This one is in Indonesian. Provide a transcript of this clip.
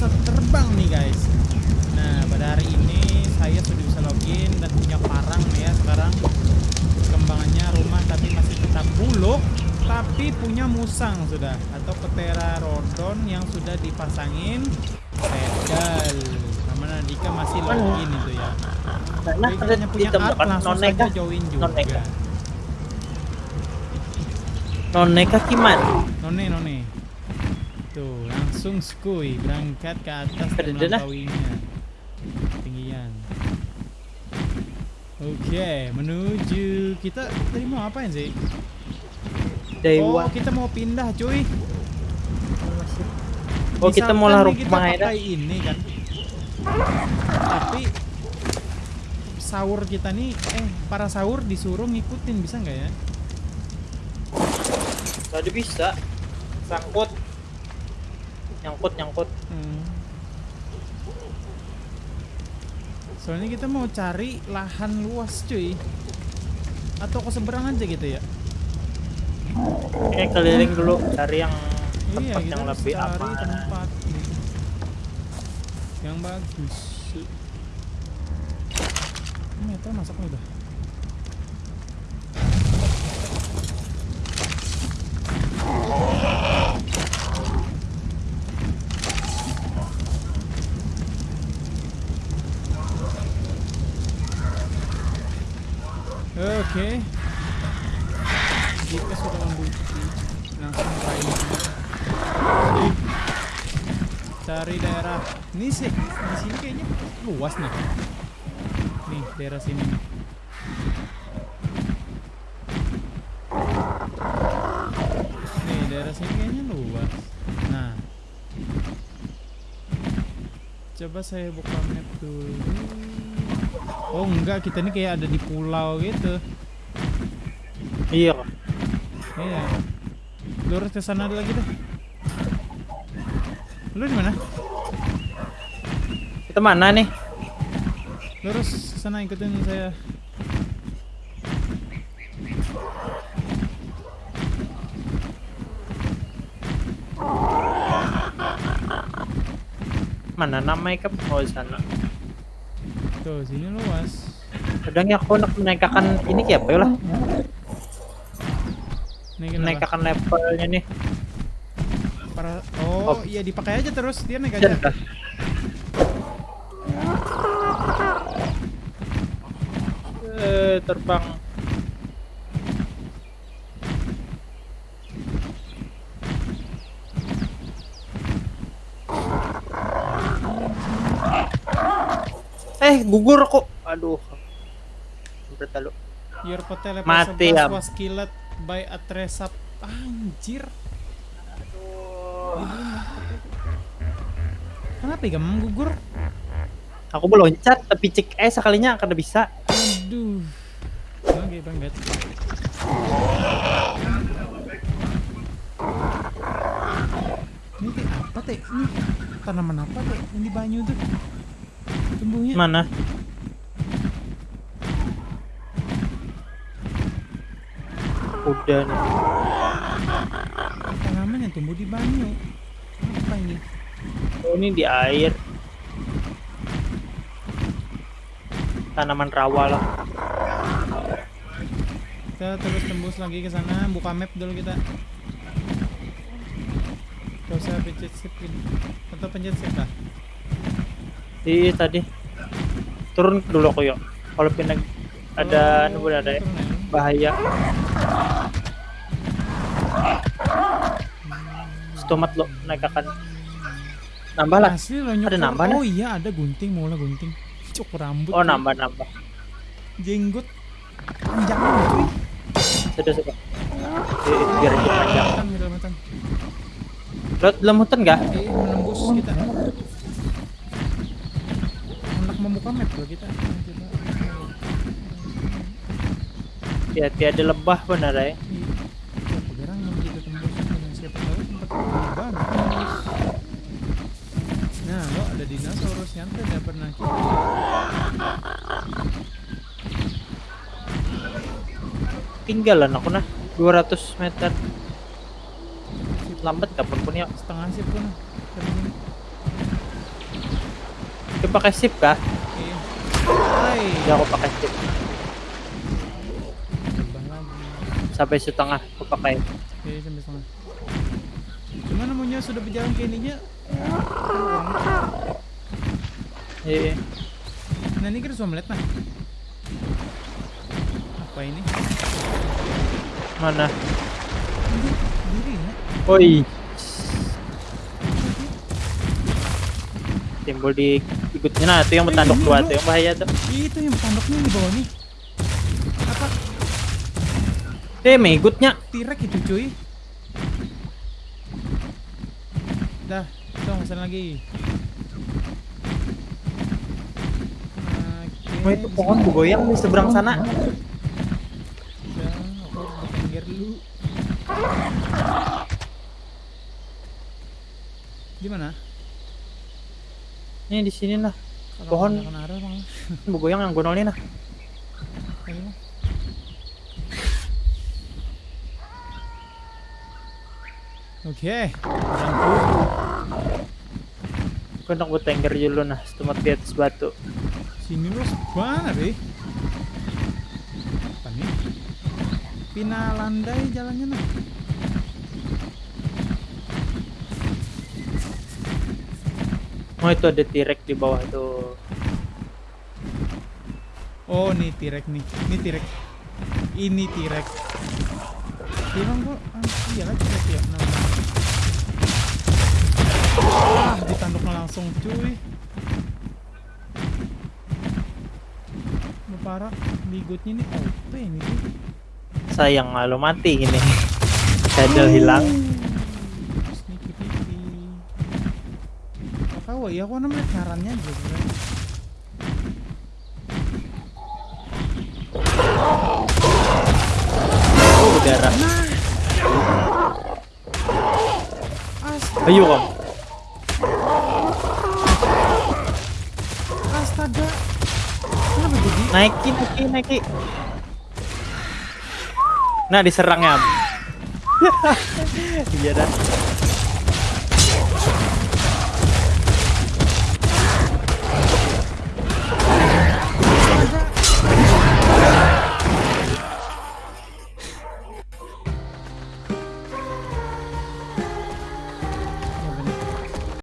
bisa terbang nih guys. Nah pada hari ini saya sudah bisa login dan punya parang nih ya sekarang. Kembangannya rumah tapi masih tetap buluk tapi punya musang sudah atau pterodon yang sudah dipasangin pedal. Sama Nadika masih login itu ya. Jadi hanya punya art langsung saja join juga. Noneka. Gimana? None none. Tuh, langsung skuy berangkat ke atas dan melampauinya. Tinggian. Oke, menuju kita tadi mau apain sih? Dewa. Oh, kita mau pindah, cuy. Oh, kita mau kita rumah Aida. pakai ini kan. Tapi sahur kita nih eh para sahur disuruh ngikutin bisa nggak ya? Tadi bisa. Sangkut. Nyangkut, nyangkut. Hmm. Soalnya kita mau cari lahan luas cuy Atau ke seberang aja gitu ya Oke, keliling dulu cari yang Iya tempat kita yang lebih cari aman. tempat nih. Yang bagus Ini itu masaknya udah Oke. Jika sudah membukti, langsung kain. Cari daerah. Ini sih di sini kayaknya luas nih. Nih daerah sini. nih. Nih daerah sini kayaknya luas. Nah. Coba saya buka map dulu. Oh enggak, kita ini kayak ada di pulau gitu. Iya. Iya. Lurus ke sana lagi deh. Lu di mana? Kita mana nih? Lurus ke sana ikutin saya. Mana namanya kan oh sana. Tuh, sini luas. Kadang ya aku nak menaikkan ini kayak apa ya lah? Menaikkan levelnya nih. Para Oh, Oh. iya dipakai aja terus. Dia naik aja. Eh, terbang. Eh, gugur kok. Aduh. Your Mati, 11 Am. was killed by a tresap. Anjir. Kenapa ya gampang gugur? Aku belum loncat tapi cek eh sekalinya kada bisa. Aduh. Oke banget. Ini teh apa teh? Ini tanaman apa teh? Ini banyu tuh. Tumbuhnya. Mana? Udah nih. Tanaman yang tumbuh di banyu. Apa ini? Oh, ini di air. Tanaman rawa lah. Kita terus tembus lagi ke sana, buka map dulu kita. Gak usah pencet shift gini. Atau pencet shift lah. Iya tadi. Turun dulu aku yuk. Kalau pindah ada Oh, oh, ada ya. ya. bahaya. Stomat lo naik akan nambah lah. Asli. Ada nambah, Oh iya ada gunting, mau lah gunting. Cukur rambut. Oh nambah nambah. Jenggot panjang cuy. Sudah sudah. Biar aja panjang. Di dalam hutan. Nggak? Eh, menembus kita. Membuka map loh kita. Kita- Hati-hati ada lebah benar ya. Dengan siapa tahu tempat lebih bagus. Nah, lo ada dinosaurus yang tidak pernah kita. Tinggalan aku nah 200 meter. Lambat kapan pun ya. Setengah sip nah. Kau pakai sip kah? Iya. Hindi ako pakai lagi. Sampai setengah aku pakai. Oke, sampai setengah. Cuman namanya sudah berjalan ke ininya. Iya. Nah ini kita sudah melihat nah. Apa ini? Mana? Diri ya. Oi. Timbul di ikutnya nah itu yang bertanduk dua tuh yang bahaya tuh. Itu yang tanduknya di bawah nih. Apa? Eh, mengikutnya. Tirek itu cuy. Dah, kita pesan lagi. Oh, itu pohon bergoyang di seberang sana. Dulu. Di mana? Ini di sini nah. Kalau Pohon. Bergoyang yang gonol ini nah. Ayo, Bang. Oke. Kau nak bertengger dulu nah, setelah di atas batu. Sini los mana deh? Apa nih? Pina landai jalannya nah. Oh itu ada tirek di bawah tuh. Oh, nih tirek nih. Ini tirek. Ini. Dia bang kok? Ah, iya lah tirek ya namanya. Ah, ditanduknya langsung cuy. Parah, bigotnya nih OP ini. Sayang lo mati ini. Saddle hilang. Kakak ya aku namanya caranya aja. Oh udara. Astaga, Ayo kamu. astaga. Kenapa jadi? Naikin, naikin, naikin. Nah diserangnya. Iya dah.